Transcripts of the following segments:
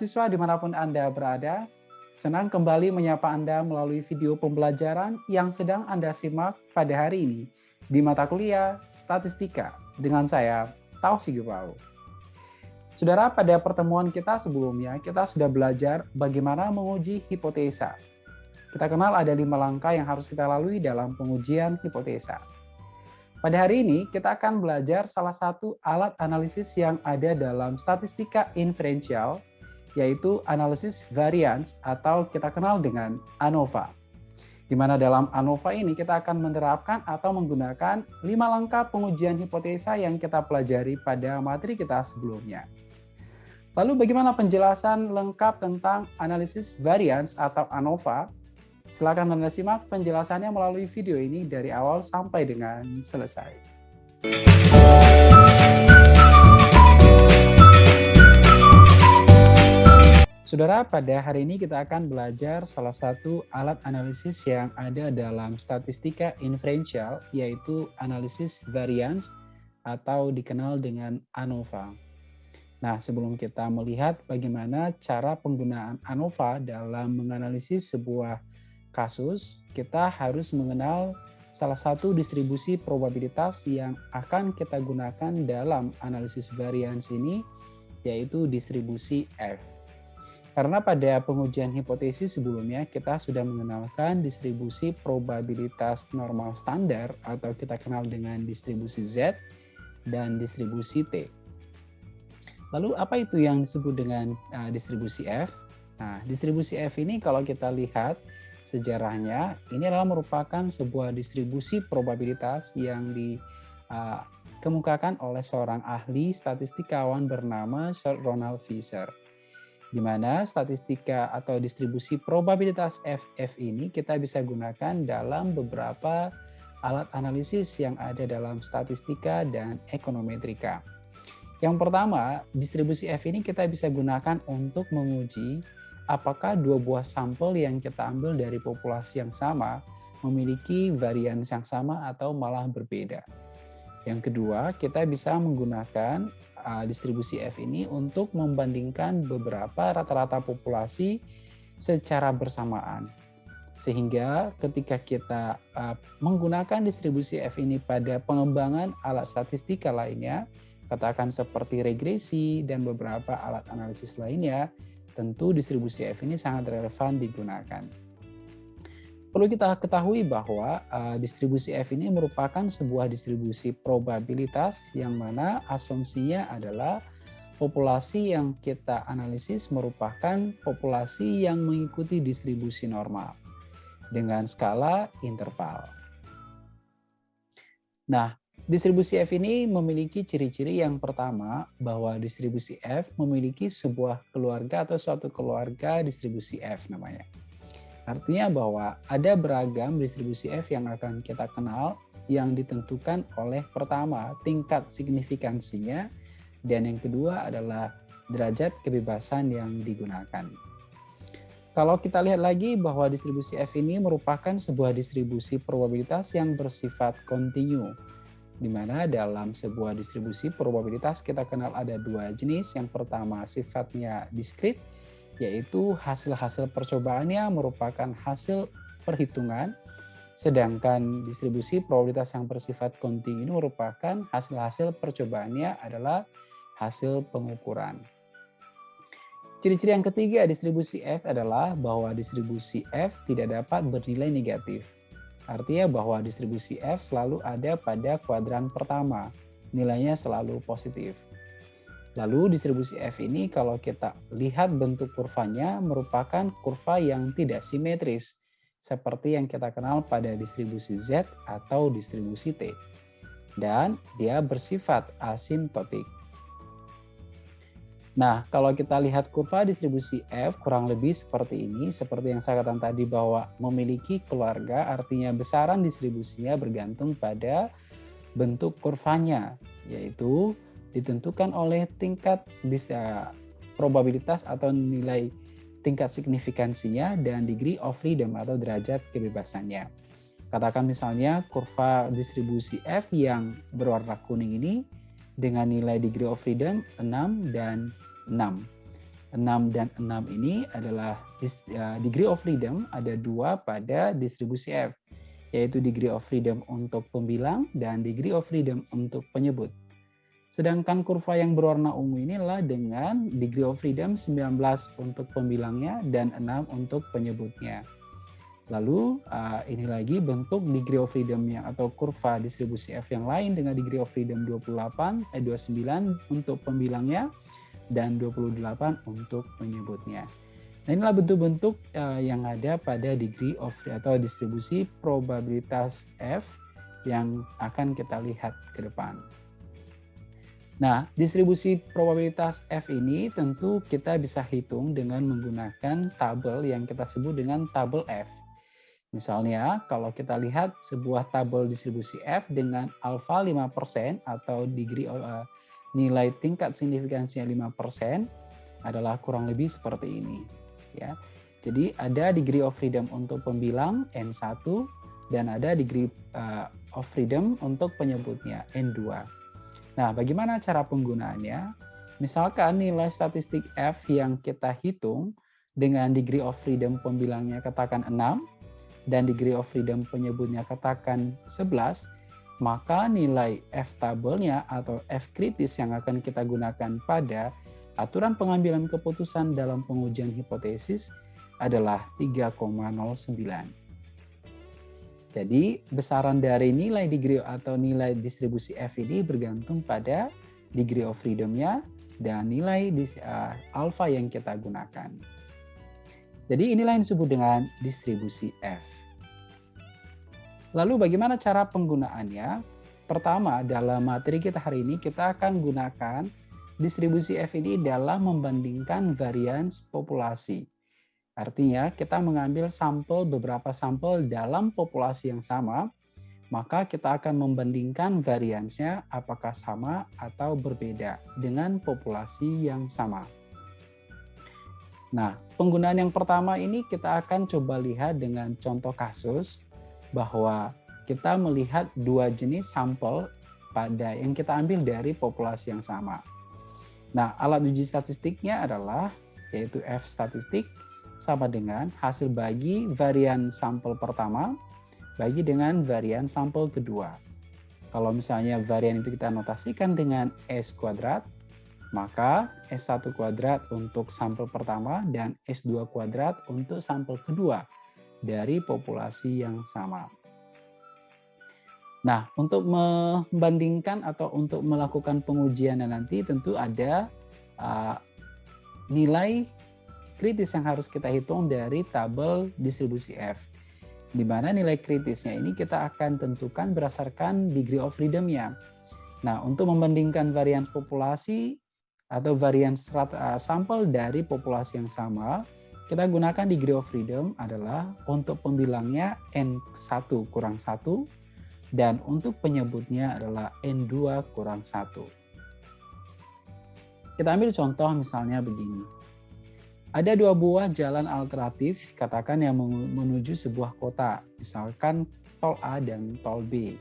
mahasiswa di mana pun Anda berada, senang kembali menyapa Anda melalui video pembelajaran yang sedang Anda simak pada hari ini di mata kuliah Statistika dengan saya, Tausi Gepau. Saudara, pada pertemuan kita sebelumnya, kita sudah belajar bagaimana menguji hipotesa. Kita kenal ada lima langkah yang harus kita lalui dalam pengujian hipotesa. Pada hari ini, kita akan belajar salah satu alat analisis yang ada dalam statistika inferensial, yaitu analisis variance atau kita kenal dengan ANOVA. Di mana dalam ANOVA ini kita akan menerapkan atau menggunakan lima langkah pengujian hipotesa yang kita pelajari pada materi kita sebelumnya. Lalu bagaimana penjelasan lengkap tentang analisis variance atau ANOVA Silakan Anda simak penjelasannya melalui video ini dari awal sampai dengan selesai. Saudara, pada hari ini kita akan belajar salah satu alat analisis yang ada dalam statistika inferential, yaitu analisis variance atau dikenal dengan ANOVA. Nah, sebelum kita melihat bagaimana cara penggunaan ANOVA dalam menganalisis sebuah kasus, kita harus mengenal salah satu distribusi probabilitas yang akan kita gunakan dalam analisis variance ini, yaitu distribusi F. Karena pada pengujian hipotesis sebelumnya kita sudah mengenalkan distribusi probabilitas normal standar atau kita kenal dengan distribusi Z dan distribusi T. Lalu apa itu yang disebut dengan uh, distribusi F? Nah, distribusi F ini kalau kita lihat sejarahnya ini adalah merupakan sebuah distribusi probabilitas yang dikemukakan uh, oleh seorang ahli statistikawan bernama Sir Ronald Fisher. Di mana statistika atau distribusi probabilitas FF ini kita bisa gunakan dalam beberapa alat analisis yang ada dalam statistika dan ekonometrika. Yang pertama, distribusi F ini kita bisa gunakan untuk menguji apakah dua buah sampel yang kita ambil dari populasi yang sama memiliki varian yang sama atau malah berbeda. Yang kedua, kita bisa menggunakan uh, distribusi F ini untuk membandingkan beberapa rata-rata populasi secara bersamaan. Sehingga ketika kita uh, menggunakan distribusi F ini pada pengembangan alat statistika lainnya, katakan seperti regresi dan beberapa alat analisis lainnya, tentu distribusi F ini sangat relevan digunakan. Perlu kita ketahui bahwa uh, distribusi F ini merupakan sebuah distribusi probabilitas yang mana asumsinya adalah populasi yang kita analisis merupakan populasi yang mengikuti distribusi normal dengan skala interval. Nah, Distribusi F ini memiliki ciri-ciri yang pertama bahwa distribusi F memiliki sebuah keluarga atau suatu keluarga distribusi F namanya. Artinya bahwa ada beragam distribusi F yang akan kita kenal yang ditentukan oleh pertama tingkat signifikansinya dan yang kedua adalah derajat kebebasan yang digunakan. Kalau kita lihat lagi bahwa distribusi F ini merupakan sebuah distribusi probabilitas yang bersifat kontinu di mana dalam sebuah distribusi probabilitas kita kenal ada dua jenis. Yang pertama sifatnya diskrit, yaitu hasil-hasil percobaannya merupakan hasil perhitungan, sedangkan distribusi probabilitas yang bersifat kontinu merupakan hasil-hasil percobaannya adalah hasil pengukuran. Ciri-ciri yang ketiga distribusi F adalah bahwa distribusi F tidak dapat bernilai negatif. Artinya bahwa distribusi F selalu ada pada kuadran pertama, nilainya selalu positif. Lalu distribusi F ini kalau kita lihat bentuk kurvanya merupakan kurva yang tidak simetris, seperti yang kita kenal pada distribusi Z atau distribusi T. Dan dia bersifat asimptotik. Nah, kalau kita lihat kurva distribusi F kurang lebih seperti ini, seperti yang saya katakan tadi bahwa memiliki keluarga artinya besaran distribusinya bergantung pada bentuk kurvanya, yaitu ditentukan oleh tingkat eh, probabilitas atau nilai tingkat signifikansinya dan degree of freedom atau derajat kebebasannya. Katakan misalnya kurva distribusi F yang berwarna kuning ini dengan nilai degree of freedom 6 dan 6. 6 dan 6 ini adalah uh, degree of freedom ada dua pada distribusi F, yaitu degree of freedom untuk pembilang dan degree of freedom untuk penyebut. Sedangkan kurva yang berwarna ungu inilah dengan degree of freedom 19 untuk pembilangnya dan 6 untuk penyebutnya. Lalu uh, ini lagi bentuk degree of freedom-nya atau kurva distribusi F yang lain dengan degree of freedom 28, eh 29 untuk pembilangnya dan 28 untuk penyebutnya. Nah inilah bentuk-bentuk uh, yang ada pada degree of atau distribusi probabilitas F yang akan kita lihat ke depan. Nah, distribusi probabilitas F ini tentu kita bisa hitung dengan menggunakan tabel yang kita sebut dengan tabel F. Misalnya, kalau kita lihat sebuah tabel distribusi F dengan alfa 5% atau degree uh, nilai tingkat signifikansinya 5% adalah kurang lebih seperti ini. ya. Jadi ada degree of freedom untuk pembilang N1 dan ada degree uh, of freedom untuk penyebutnya N2. Nah, bagaimana cara penggunaannya? Misalkan nilai statistik F yang kita hitung dengan degree of freedom pembilangnya katakan 6 dan degree of freedom penyebutnya katakan 11, maka nilai F tabelnya atau F kritis yang akan kita gunakan pada aturan pengambilan keputusan dalam pengujian hipotesis adalah 3,09. Jadi besaran dari nilai degree atau nilai distribusi F ini bergantung pada degree of freedom-nya dan nilai uh, alpha yang kita gunakan. Jadi inilah yang disebut dengan distribusi F. Lalu bagaimana cara penggunaannya? Pertama, dalam materi kita hari ini kita akan gunakan distribusi F ini dalam membandingkan varians populasi. Artinya kita mengambil sampel beberapa sampel dalam populasi yang sama, maka kita akan membandingkan variansnya apakah sama atau berbeda dengan populasi yang sama. Nah, penggunaan yang pertama ini kita akan coba lihat dengan contoh kasus bahwa kita melihat dua jenis sampel pada yang kita ambil dari populasi yang sama. Nah, alat uji statistiknya adalah yaitu F statistik sama dengan hasil bagi varian sampel pertama bagi dengan varian sampel kedua. Kalau misalnya varian itu kita notasikan dengan S kuadrat, maka S1 kuadrat untuk sampel pertama dan S2 kuadrat untuk sampel kedua dari populasi yang sama. Nah, untuk membandingkan atau untuk melakukan pengujian nanti tentu ada uh, nilai kritis yang harus kita hitung dari tabel distribusi F. Di mana nilai kritisnya ini kita akan tentukan berdasarkan degree of freedom-nya. Nah, untuk membandingkan varian populasi atau varian uh, sampel dari populasi yang sama, kita gunakan degree of freedom adalah untuk pembilangnya N1 kurang 1 dan untuk penyebutnya adalah N2 kurang 1. Kita ambil contoh misalnya begini. Ada dua buah jalan alternatif, katakan yang menuju sebuah kota, misalkan tol A dan tol B.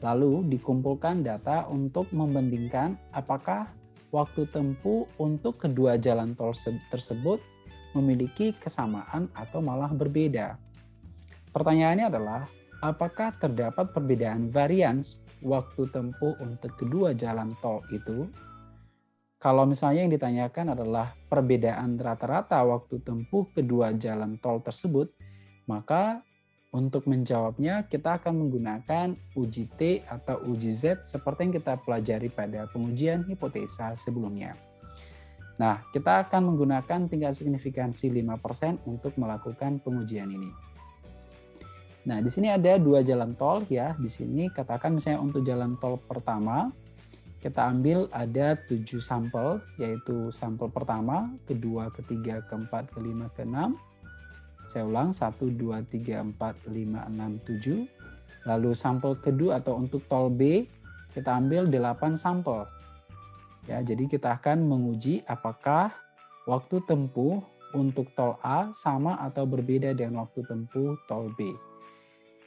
Lalu dikumpulkan data untuk membandingkan apakah waktu tempuh untuk kedua jalan tol tersebut memiliki kesamaan atau malah berbeda. Pertanyaannya adalah, apakah terdapat perbedaan varians waktu tempuh untuk kedua jalan tol itu? Kalau misalnya yang ditanyakan adalah perbedaan rata-rata waktu tempuh kedua jalan tol tersebut, maka untuk menjawabnya kita akan menggunakan uji T atau uji Z seperti yang kita pelajari pada pengujian hipotesa sebelumnya. Nah, kita akan menggunakan tingkat signifikansi 5% untuk melakukan pengujian ini. Nah, di sini ada dua jalan tol ya. Di sini katakan misalnya untuk jalan tol pertama kita ambil ada tujuh sampel, yaitu sampel pertama, kedua, ketiga, keempat, kelima, keenam. Saya ulang, satu, dua, tiga, empat, lima, enam, tujuh. Lalu sampel kedua atau untuk tol B, kita ambil delapan sampel. Ya, jadi kita akan menguji apakah waktu tempuh untuk tol A sama atau berbeda dengan waktu tempuh tol B.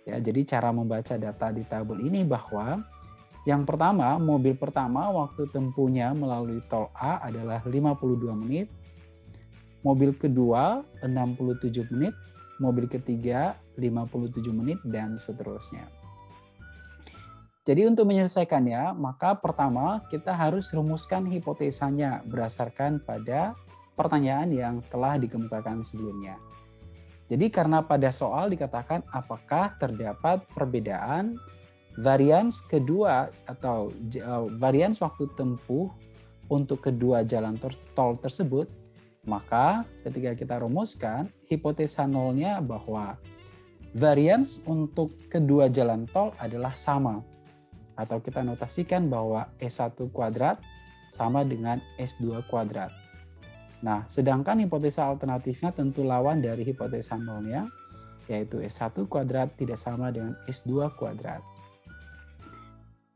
Ya, jadi cara membaca data di tabel ini bahwa yang pertama, mobil pertama waktu tempuhnya melalui tol A adalah 52 menit. mobil kedua 67 menit, mobil ketiga 57 menit, dan seterusnya. Jadi untuk menyelesaikannya, maka pertama kita harus rumuskan hipotesanya berdasarkan pada pertanyaan yang telah dikemukakan sebelumnya. Jadi karena pada soal dikatakan apakah terdapat perbedaan varians kedua atau uh, varians waktu tempuh untuk kedua jalan tol tersebut, maka ketika kita rumuskan hipotesa nolnya bahwa varians untuk kedua jalan tol adalah sama atau kita notasikan bahwa S1 kuadrat sama dengan S2 kuadrat. Nah, sedangkan hipotesa alternatifnya tentu lawan dari hipotesa nolnya, yaitu S1 kuadrat tidak sama dengan S2 kuadrat.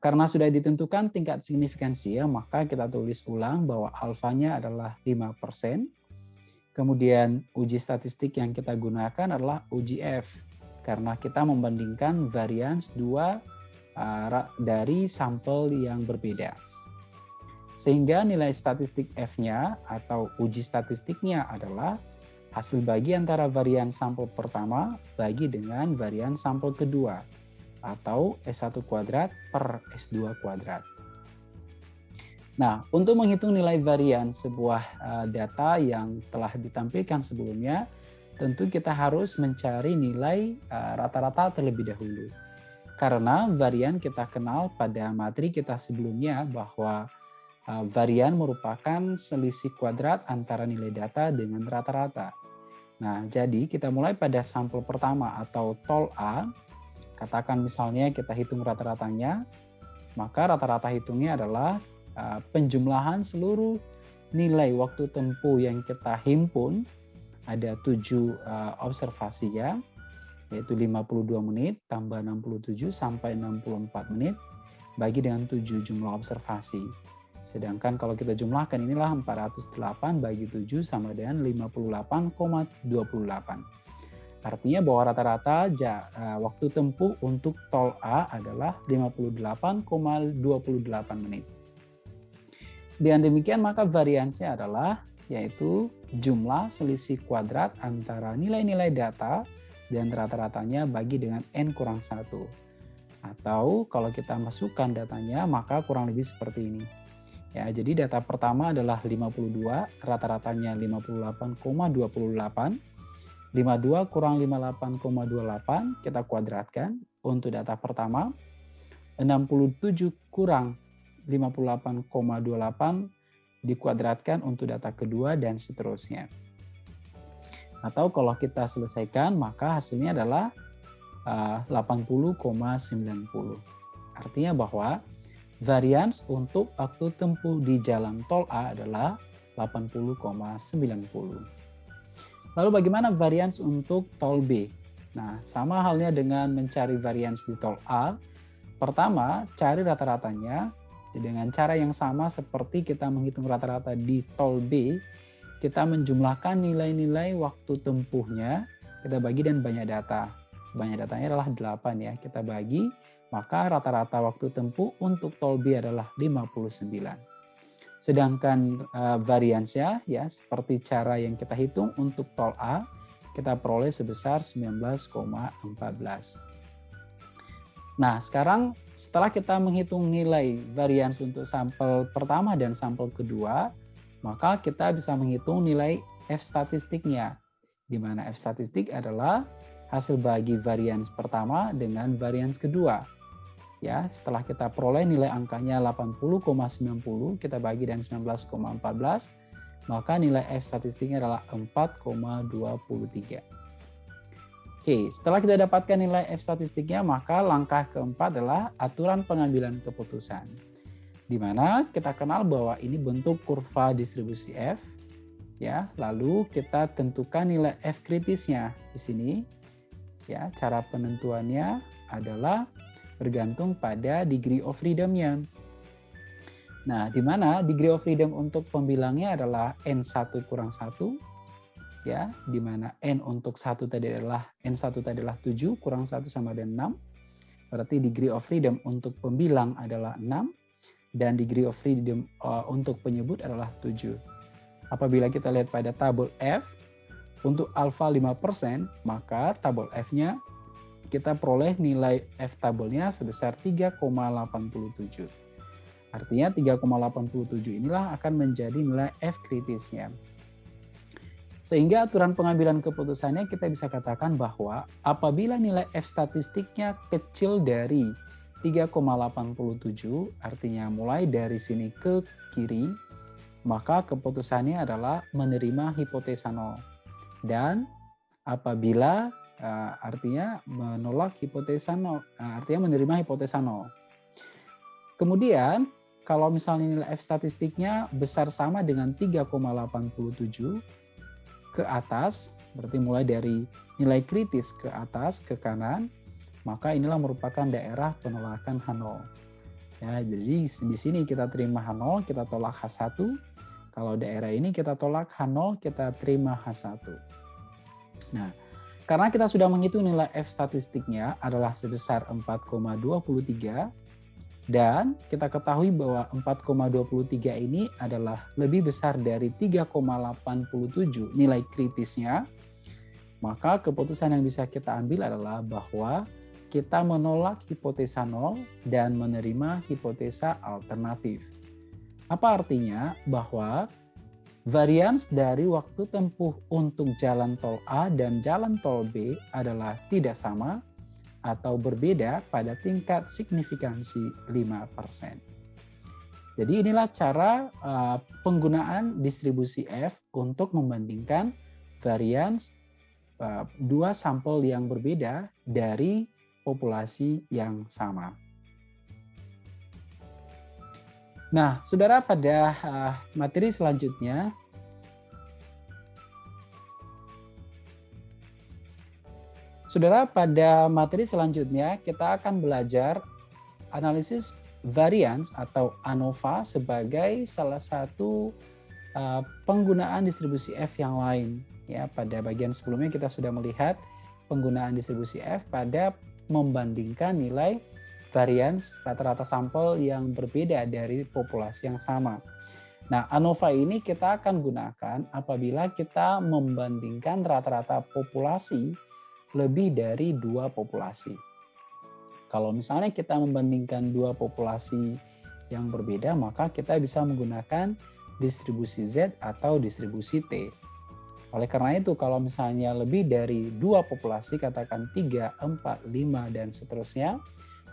Karena sudah ditentukan tingkat signifikansi, ya, maka kita tulis ulang bahwa alfanya adalah 5%. Kemudian uji statistik yang kita gunakan adalah uji F, karena kita membandingkan varians dua Uh, dari sampel yang berbeda. Sehingga nilai statistik F-nya atau uji statistiknya adalah hasil bagi antara varian sampel pertama bagi dengan varian sampel kedua atau S1 kuadrat per S2 kuadrat. Nah, untuk menghitung nilai varian sebuah uh, data yang telah ditampilkan sebelumnya, tentu kita harus mencari nilai uh, rata-rata terlebih dahulu. Karena varian kita kenal pada materi kita sebelumnya bahwa uh, varian merupakan selisih kuadrat antara nilai data dengan rata-rata. Nah, jadi kita mulai pada sampel pertama atau tol A. Katakan misalnya kita hitung rata-ratanya, maka rata-rata hitungnya adalah uh, penjumlahan seluruh nilai waktu tempuh yang kita himpun ada tujuh uh, observasi ya yaitu 52 menit tambah 67 sampai 64 menit bagi dengan 7 jumlah observasi. Sedangkan kalau kita jumlahkan inilah 408 bagi 7 sama dengan 58,28. Artinya bahwa rata-rata uh, waktu tempuh untuk tol A adalah 58,28 menit. Dengan demikian maka variansinya adalah yaitu jumlah selisih kuadrat antara nilai-nilai data dan rata-ratanya bagi dengan N kurang 1. Atau kalau kita masukkan datanya maka kurang lebih seperti ini. Ya, jadi data pertama adalah 52, rata-ratanya 58,28. 52 kurang 58,28 kita kuadratkan untuk data pertama. 67 kurang 58,28 dikuadratkan untuk data kedua dan seterusnya. Atau kalau kita selesaikan, maka hasilnya adalah uh, 80,90. Artinya bahwa varians untuk waktu tempuh di jalan tol A adalah 80,90. Lalu bagaimana varians untuk tol B? Nah, sama halnya dengan mencari varians di tol A. Pertama, cari rata-ratanya dengan cara yang sama seperti kita menghitung rata-rata di tol B, kita menjumlahkan nilai-nilai waktu tempuhnya, kita bagi dan banyak data. Banyak datanya adalah 8 ya, kita bagi, maka rata-rata waktu tempuh untuk tol B adalah 59. Sedangkan uh, variansnya ya seperti cara yang kita hitung untuk tol A, kita peroleh sebesar 19,14. Nah, sekarang setelah kita menghitung nilai varians untuk sampel pertama dan sampel kedua, maka kita bisa menghitung nilai F statistiknya, di mana F statistik adalah hasil bagi varians pertama dengan varians kedua. Ya, setelah kita peroleh nilai angkanya 80,90, kita bagi dengan 19,14, maka nilai F statistiknya adalah 4,23. Oke, setelah kita dapatkan nilai F statistiknya, maka langkah keempat adalah aturan pengambilan keputusan di mana kita kenal bahwa ini bentuk kurva distribusi F ya lalu kita tentukan nilai F kritisnya di sini ya cara penentuannya adalah bergantung pada degree of freedom-nya nah di mana degree of freedom untuk pembilangnya adalah N1 kurang 1 ya di mana N untuk satu tadi adalah N1 tadi adalah 7 kurang 1 sama dengan 6 berarti degree of freedom untuk pembilang adalah 6 dan degree of freedom uh, untuk penyebut adalah 7. Apabila kita lihat pada tabel F, untuk alfa 5%, maka tabel F-nya kita peroleh nilai F tabelnya sebesar 3,87. Artinya 3,87 inilah akan menjadi nilai F kritisnya. Sehingga aturan pengambilan keputusannya kita bisa katakan bahwa apabila nilai F statistiknya kecil dari 3,87, artinya mulai dari sini ke kiri, maka keputusannya adalah menerima hipotesa 0. Dan apabila uh, artinya menolak hipotesa 0, uh, eh, artinya menerima hipotesa 0. Kemudian kalau misalnya nilai F statistiknya besar sama dengan 3,87 ke atas, berarti mulai dari nilai kritis ke atas, ke kanan, maka inilah merupakan daerah penolakan H0. Ya, jadi di sini kita terima H0, kita tolak H1. Kalau daerah ini kita tolak H0, kita terima H1. Nah, karena kita sudah menghitung nilai F statistiknya adalah sebesar 4,23, dan kita ketahui bahwa 4,23 ini adalah lebih besar dari 3,87 nilai kritisnya, maka keputusan yang bisa kita ambil adalah bahwa kita menolak hipotesa nol dan menerima hipotesa alternatif. Apa artinya? Bahwa varians dari waktu tempuh untuk jalan tol A dan jalan tol B adalah tidak sama atau berbeda pada tingkat signifikansi 5%. Jadi inilah cara uh, penggunaan distribusi F untuk membandingkan varians uh, dua sampel yang berbeda dari populasi yang sama. Nah, saudara pada uh, materi selanjutnya Saudara, pada materi selanjutnya kita akan belajar analisis variance atau ANOVA sebagai salah satu uh, penggunaan distribusi F yang lain. Ya, pada bagian sebelumnya kita sudah melihat penggunaan distribusi F pada membandingkan nilai variance rata-rata sampel yang berbeda dari populasi yang sama. Nah, ANOVA ini kita akan gunakan apabila kita membandingkan rata-rata populasi lebih dari dua populasi. Kalau misalnya kita membandingkan dua populasi yang berbeda, maka kita bisa menggunakan distribusi Z atau distribusi T. Oleh karena itu, kalau misalnya lebih dari dua populasi, katakan 3, 4, 5, dan seterusnya,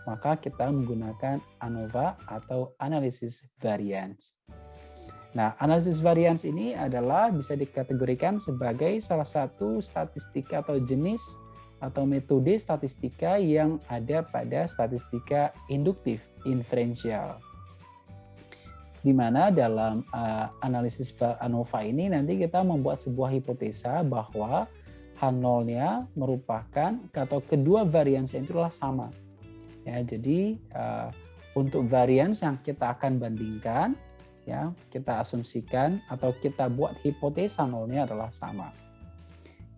maka kita menggunakan ANOVA atau analisis variance. Nah, analisis variance ini adalah bisa dikategorikan sebagai salah satu statistik atau jenis atau metode statistika yang ada pada statistika induktif inferensial. Di mana dalam uh, analisis ANOVA ini nanti kita membuat sebuah hipotesa bahwa H0-nya merupakan atau kedua varians itu adalah sama. Ya, jadi uh, untuk varians yang kita akan bandingkan ya, kita asumsikan atau kita buat hipotesa nolnya adalah sama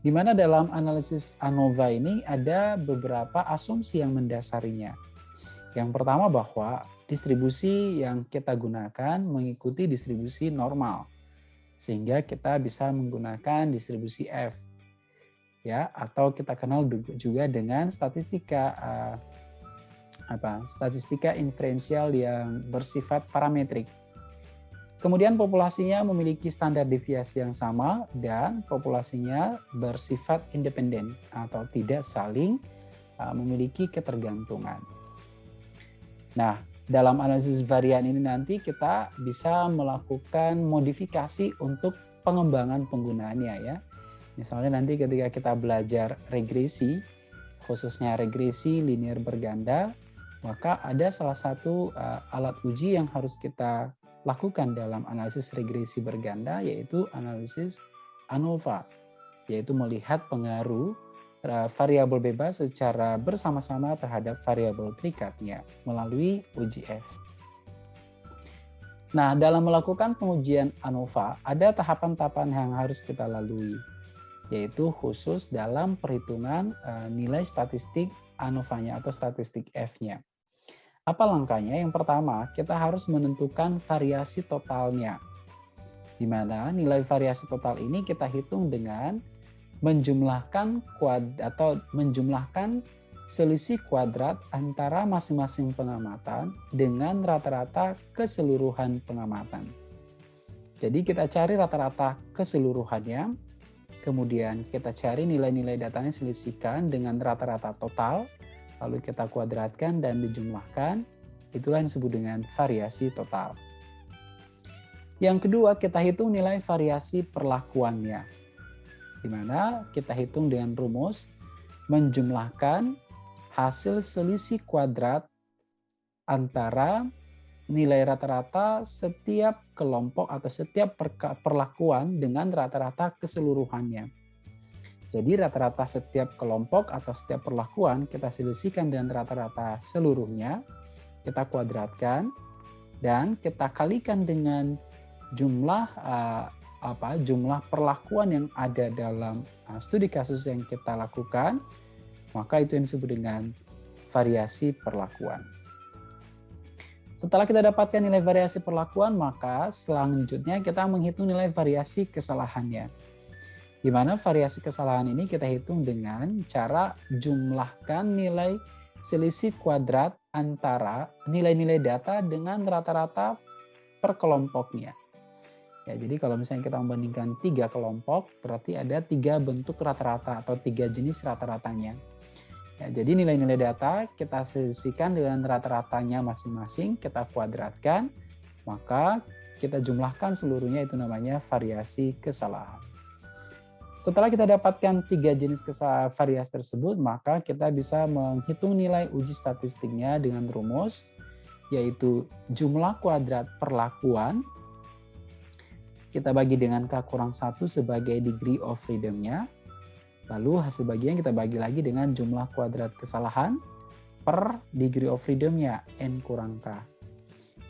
di mana dalam analisis ANOVA ini ada beberapa asumsi yang mendasarinya. Yang pertama bahwa distribusi yang kita gunakan mengikuti distribusi normal, sehingga kita bisa menggunakan distribusi F, ya atau kita kenal juga dengan statistika uh, apa statistika inferensial yang bersifat parametrik Kemudian populasinya memiliki standar deviasi yang sama dan populasinya bersifat independen atau tidak saling uh, memiliki ketergantungan. Nah, dalam analisis varian ini nanti kita bisa melakukan modifikasi untuk pengembangan penggunaannya ya. Misalnya nanti ketika kita belajar regresi, khususnya regresi linear berganda, maka ada salah satu uh, alat uji yang harus kita lakukan dalam analisis regresi berganda yaitu analisis ANOVA, yaitu melihat pengaruh uh, variabel bebas secara bersama-sama terhadap variabel terikatnya melalui uji F. Nah, dalam melakukan pengujian ANOVA, ada tahapan-tahapan yang harus kita lalui, yaitu khusus dalam perhitungan uh, nilai statistik ANOVA-nya atau statistik F-nya. Apa langkahnya? Yang pertama, kita harus menentukan variasi totalnya. di mana nilai variasi total ini kita hitung dengan menjumlahkan kuad atau menjumlahkan selisih kuadrat antara masing-masing pengamatan dengan rata-rata keseluruhan pengamatan. Jadi kita cari rata-rata keseluruhannya, kemudian kita cari nilai-nilai datanya selisihkan dengan rata-rata total, lalu kita kuadratkan dan dijumlahkan, itulah yang disebut dengan variasi total. Yang kedua, kita hitung nilai variasi perlakuannya. Di mana kita hitung dengan rumus menjumlahkan hasil selisih kuadrat antara nilai rata-rata setiap kelompok atau setiap perlakuan dengan rata-rata keseluruhannya. Jadi rata-rata setiap kelompok atau setiap perlakuan kita selisihkan dengan rata-rata seluruhnya, kita kuadratkan, dan kita kalikan dengan jumlah uh, apa jumlah perlakuan yang ada dalam uh, studi kasus yang kita lakukan, maka itu yang disebut dengan variasi perlakuan. Setelah kita dapatkan nilai variasi perlakuan, maka selanjutnya kita menghitung nilai variasi kesalahannya. Di mana variasi kesalahan ini kita hitung dengan cara jumlahkan nilai selisih kuadrat antara nilai-nilai data dengan rata-rata per kelompoknya. Ya, jadi kalau misalnya kita membandingkan tiga kelompok, berarti ada tiga bentuk rata-rata atau tiga jenis rata-ratanya. Ya, jadi nilai-nilai data kita sisihkan dengan rata-ratanya masing-masing, kita kuadratkan, maka kita jumlahkan seluruhnya itu namanya variasi kesalahan. Setelah kita dapatkan tiga jenis variasi tersebut, maka kita bisa menghitung nilai uji statistiknya dengan rumus, yaitu jumlah kuadrat perlakuan kita bagi dengan K kurang 1 sebagai degree of freedom-nya. Lalu hasil bagian kita bagi lagi dengan jumlah kuadrat kesalahan per degree of freedom-nya, N kurang K.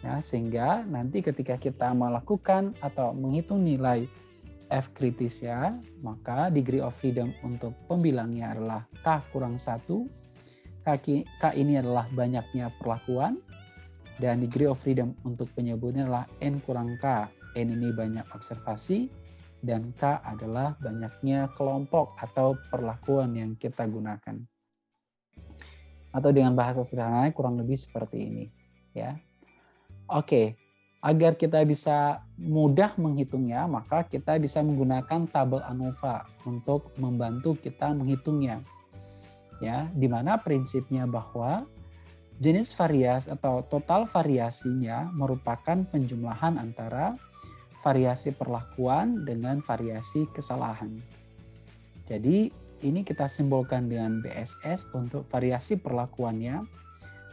Ya, sehingga nanti ketika kita melakukan atau menghitung nilai F kritis ya, maka degree of freedom untuk pembilangnya adalah K kurang 1. K, K ini adalah banyaknya perlakuan. Dan degree of freedom untuk penyebutnya adalah N kurang K N ini banyak observasi, dan K adalah banyaknya kelompok atau perlakuan yang kita gunakan. Atau dengan bahasa sederhana kurang lebih seperti ini. ya. Oke, agar kita bisa mudah menghitungnya, maka kita bisa menggunakan tabel ANOVA untuk membantu kita menghitungnya. Ya, di mana prinsipnya bahwa jenis variasi atau total variasinya merupakan penjumlahan antara variasi perlakuan dengan variasi kesalahan. Jadi ini kita simbolkan dengan BSS untuk variasi perlakuannya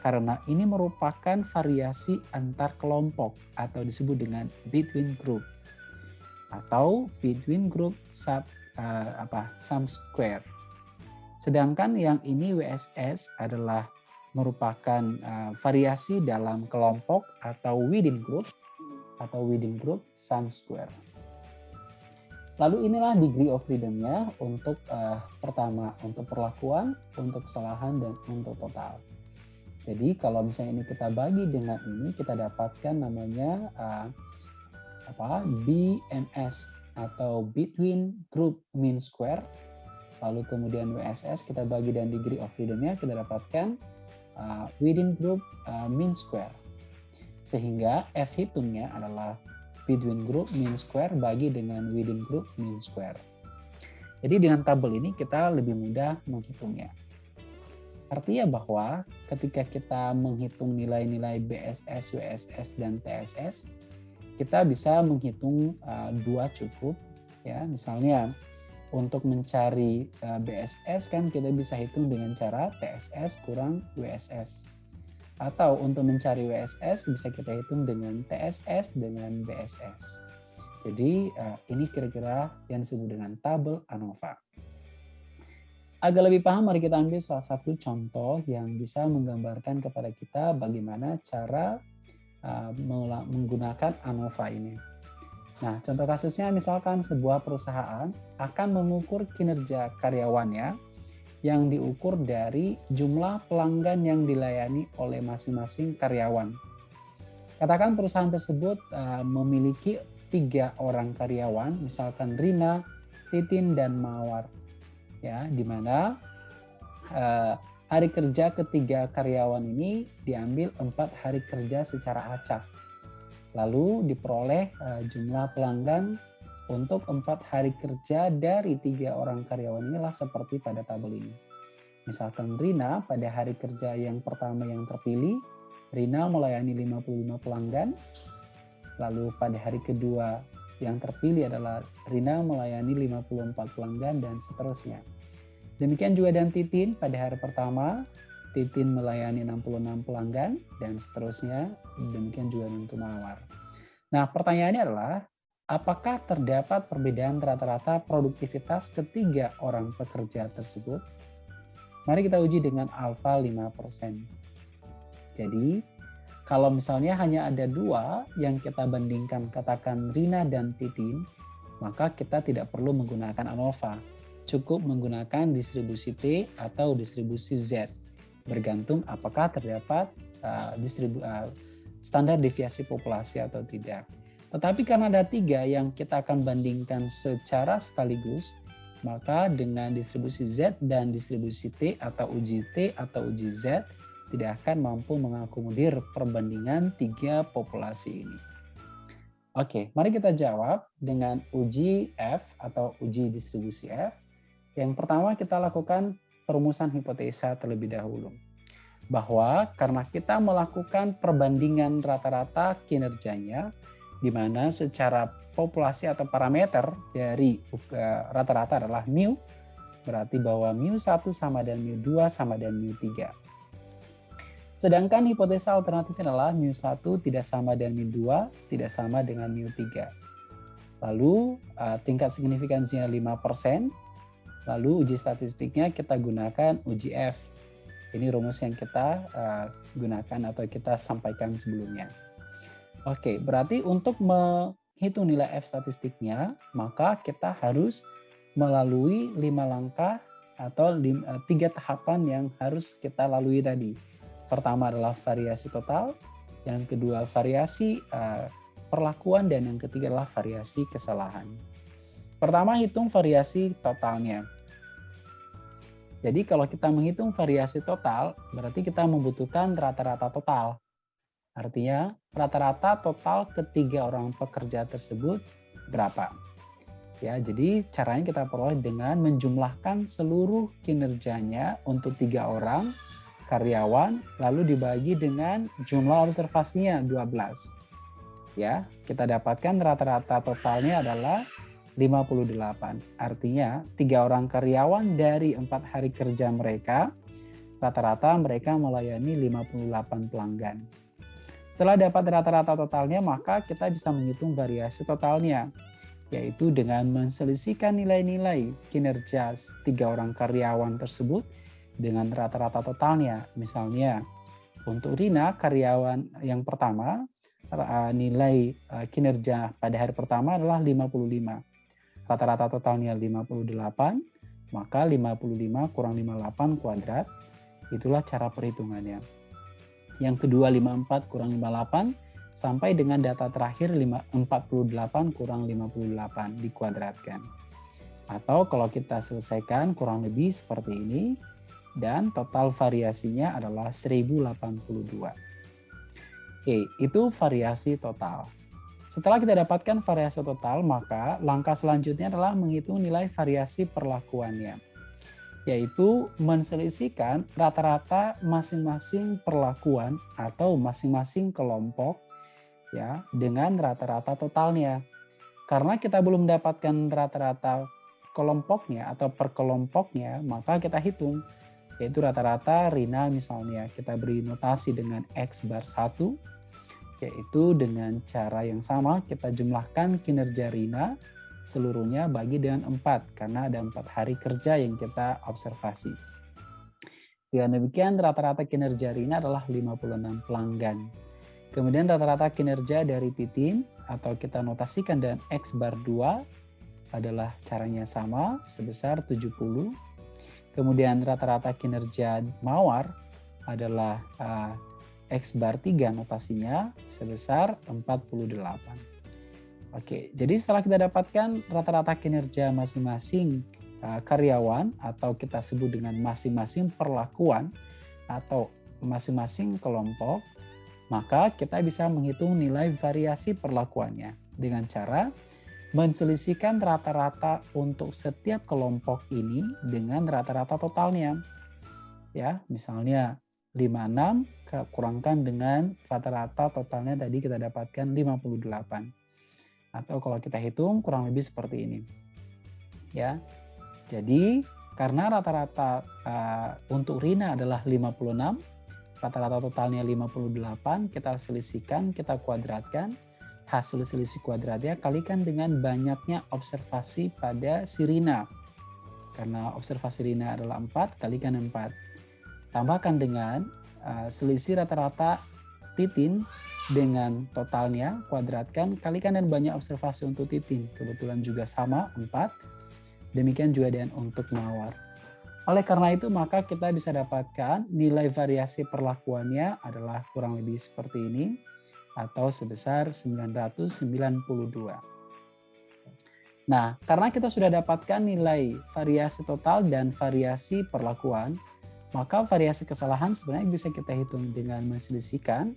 karena ini merupakan variasi antar kelompok atau disebut dengan between group atau between group sub uh, apa sum square. Sedangkan yang ini WSS adalah merupakan uh, variasi dalam kelompok atau within group atau within group sum square. Lalu inilah degree of freedom-nya untuk uh, pertama untuk perlakuan, untuk kesalahan dan untuk total. Jadi kalau misalnya ini kita bagi dengan ini kita dapatkan namanya uh, apa BMS atau between group mean square. Lalu kemudian WSS kita bagi dan degree of freedom-nya kita dapatkan uh, within group uh, mean square. Sehingga F hitungnya adalah between group mean square bagi dengan within group mean square. Jadi dengan tabel ini kita lebih mudah menghitungnya. Artinya bahwa ketika kita menghitung nilai-nilai BSS, WSS, dan TSS, kita bisa menghitung uh, dua cukup. ya Misalnya untuk mencari uh, BSS kan kita bisa hitung dengan cara TSS kurang WSS. Atau untuk mencari WSS bisa kita hitung dengan TSS dengan BSS. Jadi uh, ini kira-kira yang disebut dengan tabel ANOVA. Agar lebih paham, mari kita ambil salah satu contoh yang bisa menggambarkan kepada kita bagaimana cara uh, menggunakan ANOVA ini. Nah, contoh kasusnya misalkan sebuah perusahaan akan mengukur kinerja karyawannya yang diukur dari jumlah pelanggan yang dilayani oleh masing-masing karyawan. Katakan perusahaan tersebut uh, memiliki tiga orang karyawan, misalkan Rina, Titin, dan Mawar. Ya, di mana uh, hari kerja ketiga karyawan ini diambil empat hari kerja secara acak. Lalu diperoleh uh, jumlah pelanggan untuk empat hari kerja dari tiga orang karyawan inilah seperti pada tabel ini. Misalkan Rina pada hari kerja yang pertama yang terpilih, Rina melayani 55 pelanggan. Lalu pada hari kedua yang terpilih adalah Rina melayani 54 pelanggan dan seterusnya. Demikian juga dan Titin pada hari pertama, Titin melayani 66 pelanggan dan seterusnya. Demikian juga untuk Mawar. Nah, pertanyaannya adalah apakah terdapat perbedaan rata-rata produktivitas ketiga orang pekerja tersebut? Mari kita uji dengan alfa 5%. Jadi, kalau misalnya hanya ada dua yang kita bandingkan, katakan Rina dan Titin, maka kita tidak perlu menggunakan ANOVA. Cukup menggunakan distribusi T atau distribusi Z, bergantung apakah terdapat uh, distribu uh, standar deviasi populasi atau tidak. Tetapi karena ada tiga yang kita akan bandingkan secara sekaligus, maka dengan distribusi Z dan distribusi T atau uji T atau uji Z tidak akan mampu mengakomodir perbandingan tiga populasi ini. Oke, mari kita jawab dengan uji F atau uji distribusi F. Yang pertama kita lakukan perumusan hipotesa terlebih dahulu. Bahwa karena kita melakukan perbandingan rata-rata kinerjanya, di mana secara populasi atau parameter dari eh, rata-rata adalah mu, berarti bahwa mu 1 sama dan mu 2 sama dan mu 3. Sedangkan hipotesa alternatifnya adalah mu 1 tidak sama dengan mu 2, tidak sama dengan mu 3. Lalu eh, tingkat signifikansinya 5%, lalu uji statistiknya kita gunakan uji F. Ini rumus yang kita uh, gunakan atau kita sampaikan sebelumnya. Oke, berarti untuk menghitung nilai F statistiknya, maka kita harus melalui lima langkah atau eh, tiga tahapan yang harus kita lalui tadi. Pertama adalah variasi total, yang kedua variasi uh, perlakuan, dan yang ketiga adalah variasi kesalahan. Pertama hitung variasi totalnya. Jadi kalau kita menghitung variasi total, berarti kita membutuhkan rata-rata total. Artinya rata-rata total ketiga orang pekerja tersebut berapa. Ya, jadi caranya kita peroleh dengan menjumlahkan seluruh kinerjanya untuk tiga orang karyawan, lalu dibagi dengan jumlah observasinya 12. Ya, kita dapatkan rata-rata totalnya adalah 58. Artinya, tiga orang karyawan dari empat hari kerja mereka, rata-rata mereka melayani 58 pelanggan. Setelah dapat rata-rata totalnya, maka kita bisa menghitung variasi totalnya, yaitu dengan menselisihkan nilai-nilai kinerja tiga orang karyawan tersebut dengan rata-rata totalnya. Misalnya, untuk Rina, karyawan yang pertama, nilai eh, kinerja pada hari pertama adalah 55. Rata-rata totalnya 58, maka 55 kurang 58 kuadrat, itulah cara perhitungannya. Yang kedua 54 kurang 58 sampai dengan data terakhir 48 kurang 58 dikuadratkan. Atau kalau kita selesaikan kurang lebih seperti ini dan total variasinya adalah 1082. Oke, itu variasi total. Setelah kita dapatkan variasi total, maka langkah selanjutnya adalah menghitung nilai variasi perlakuannya yaitu menselisihkan rata-rata masing-masing perlakuan atau masing-masing kelompok ya dengan rata-rata totalnya. Karena kita belum mendapatkan rata-rata kelompoknya atau perkelompoknya, maka kita hitung yaitu rata-rata Rina misalnya kita beri notasi dengan X bar 1 yaitu dengan cara yang sama kita jumlahkan kinerja Rina seluruhnya bagi dengan empat karena ada empat hari kerja yang kita observasi. Dengan demikian rata-rata kinerja Rina adalah 56 pelanggan. Kemudian rata-rata kinerja dari Titin atau kita notasikan dengan X bar 2 adalah caranya sama sebesar 70. Kemudian rata-rata kinerja Mawar adalah uh, X bar 3 notasinya sebesar 48. Oke, jadi setelah kita dapatkan rata-rata kinerja masing-masing uh, karyawan atau kita sebut dengan masing-masing perlakuan atau masing-masing kelompok, maka kita bisa menghitung nilai variasi perlakuannya dengan cara menselisihkan rata-rata untuk setiap kelompok ini dengan rata-rata totalnya. Ya, misalnya 56 kurangkan dengan rata-rata totalnya tadi kita dapatkan 58 atau kalau kita hitung kurang lebih seperti ini. Ya. Jadi karena rata-rata uh, untuk Rina adalah 56, rata-rata totalnya 58, kita selisihkan, kita kuadratkan, hasil selisih kuadratnya kalikan dengan banyaknya observasi pada si Rina. Karena observasi Rina adalah 4, kalikan 4. Tambahkan dengan uh, selisih rata-rata titin dengan totalnya, kuadratkan, kalikan dan banyak observasi untuk titin. Kebetulan juga sama, 4. Demikian juga dengan untuk mawar. Oleh karena itu, maka kita bisa dapatkan nilai variasi perlakuannya adalah kurang lebih seperti ini, atau sebesar 992. Nah, karena kita sudah dapatkan nilai variasi total dan variasi perlakuan, maka variasi kesalahan sebenarnya bisa kita hitung dengan menselisihkan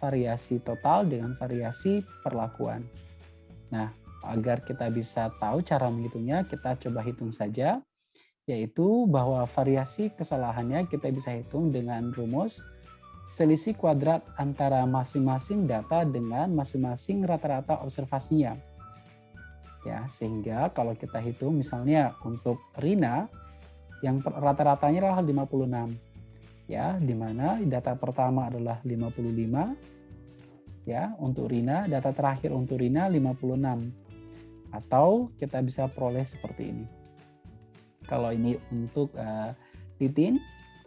variasi total dengan variasi perlakuan. Nah, agar kita bisa tahu cara menghitungnya, kita coba hitung saja, yaitu bahwa variasi kesalahannya kita bisa hitung dengan rumus selisih kuadrat antara masing-masing data dengan masing-masing rata-rata observasinya. Ya, sehingga kalau kita hitung misalnya untuk Rina yang rata-ratanya adalah 56 ya di mana data pertama adalah 55 ya untuk Rina data terakhir untuk Rina 56 atau kita bisa peroleh seperti ini. Kalau ini untuk uh, titin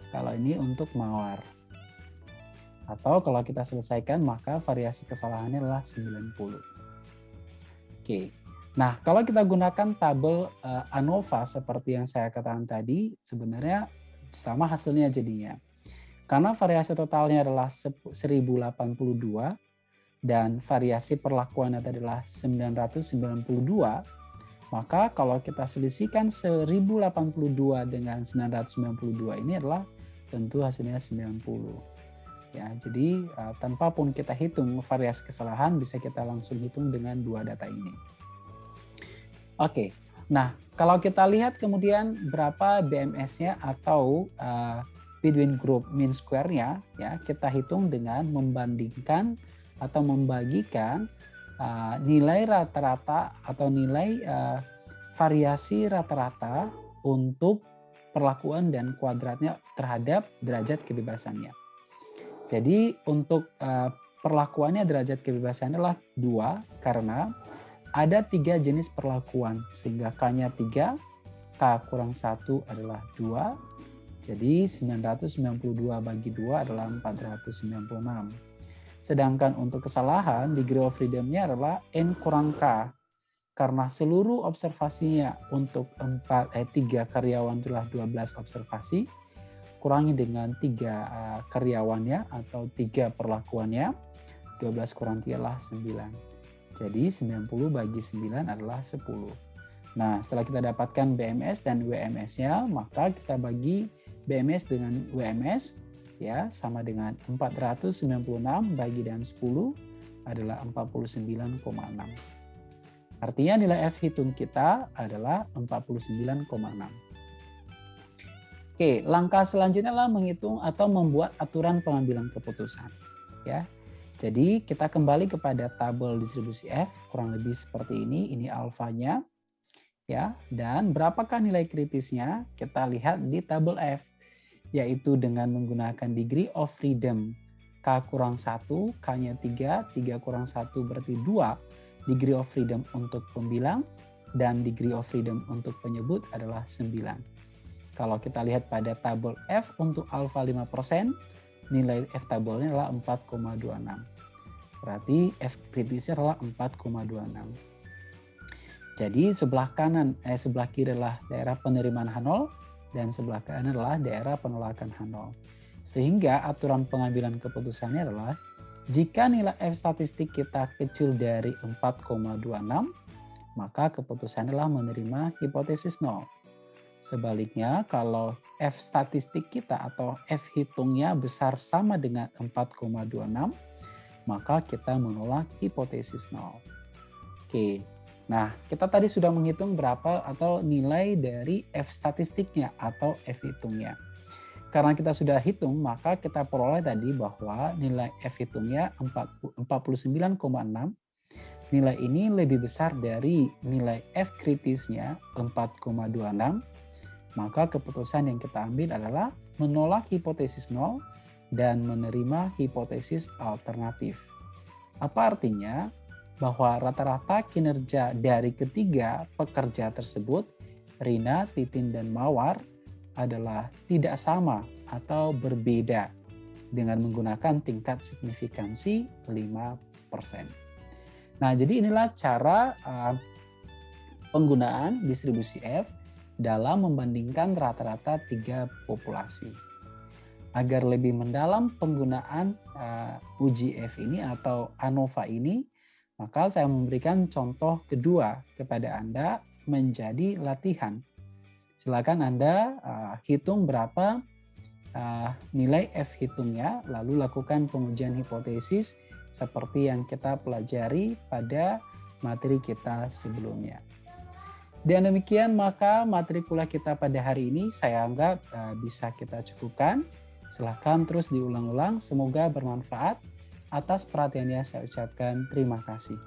kalau ini untuk mawar. Atau kalau kita selesaikan maka variasi kesalahannya adalah 90 oke Nah, kalau kita gunakan tabel uh, ANOVA seperti yang saya katakan tadi, sebenarnya sama hasilnya jadinya. Karena variasi totalnya adalah 1082 dan variasi perlakuannya adalah 992, maka kalau kita selisihkan 1082 dengan 992 ini adalah tentu hasilnya 90. Ya, jadi uh, tanpa pun kita hitung variasi kesalahan bisa kita langsung hitung dengan dua data ini. Oke, nah kalau kita lihat kemudian berapa BMS-nya atau uh, between group mean square-nya ya kita hitung dengan membandingkan atau membagikan uh, nilai rata-rata atau nilai uh, variasi rata-rata untuk perlakuan dan kuadratnya terhadap derajat kebebasannya. Jadi untuk uh, perlakuannya derajat kebebasannya adalah dua karena ada tiga jenis perlakuan sehingga k-nya tiga, k kurang satu adalah dua, jadi 992 bagi 2 adalah 496. Sedangkan untuk kesalahan, degree of freedom-nya adalah N kurang K. Karena seluruh observasinya untuk 4, eh, 3 karyawan adalah 12 observasi, kurangi dengan 3 uh, eh, karyawannya atau 3 perlakuannya, 12 kurang 3 adalah 9. Jadi 90 bagi 9 adalah 10. Nah, setelah kita dapatkan BMS dan WMS-nya, maka kita bagi BMS dengan WMS ya sama dengan 496 bagi dengan 10 adalah 49,6. Artinya nilai F hitung kita adalah 49,6. Oke, langkah selanjutnya adalah menghitung atau membuat aturan pengambilan keputusan. Ya, jadi kita kembali kepada tabel distribusi F kurang lebih seperti ini. Ini alfanya, ya. Dan berapakah nilai kritisnya? Kita lihat di tabel F yaitu dengan menggunakan degree of freedom K kurang 1, K-nya 3, 3 kurang 1 berarti 2 degree of freedom untuk pembilang dan degree of freedom untuk penyebut adalah 9. Kalau kita lihat pada tabel F untuk alpha 5%, nilai F tabelnya adalah 4,26. Berarti F kritisnya adalah 4,26. Jadi sebelah kanan, eh sebelah kiri adalah daerah penerimaan H0, dan sebelah kanan adalah daerah penolakan H0. Sehingga aturan pengambilan keputusannya adalah Jika nilai F statistik kita kecil dari 4,26, maka keputusan adalah menerima hipotesis 0. Sebaliknya, kalau F statistik kita atau F hitungnya besar sama dengan 4,26, maka kita menolak hipotesis 0. Oke, nah kita tadi sudah menghitung berapa atau nilai dari F statistiknya atau F hitungnya. Karena kita sudah hitung, maka kita peroleh tadi bahwa nilai F hitungnya 49,6. Nilai ini lebih besar dari nilai F kritisnya 4,26. Maka keputusan yang kita ambil adalah menolak hipotesis 0 dan menerima hipotesis alternatif. Apa artinya? Bahwa rata-rata kinerja dari ketiga pekerja tersebut, Rina, Titin, dan Mawar, adalah tidak sama atau berbeda dengan menggunakan tingkat signifikansi 5%. Nah, jadi inilah cara uh, penggunaan distribusi F dalam membandingkan rata-rata tiga populasi. Agar lebih mendalam penggunaan uh, uji F ini atau ANOVA ini, maka saya memberikan contoh kedua kepada Anda menjadi latihan silakan Anda uh, hitung berapa uh, nilai F hitungnya, lalu lakukan pengujian hipotesis seperti yang kita pelajari pada materi kita sebelumnya. Dan demikian maka materi kuliah kita pada hari ini saya anggap uh, bisa kita cukupkan. Silahkan terus diulang-ulang, semoga bermanfaat. Atas perhatiannya saya ucapkan terima kasih.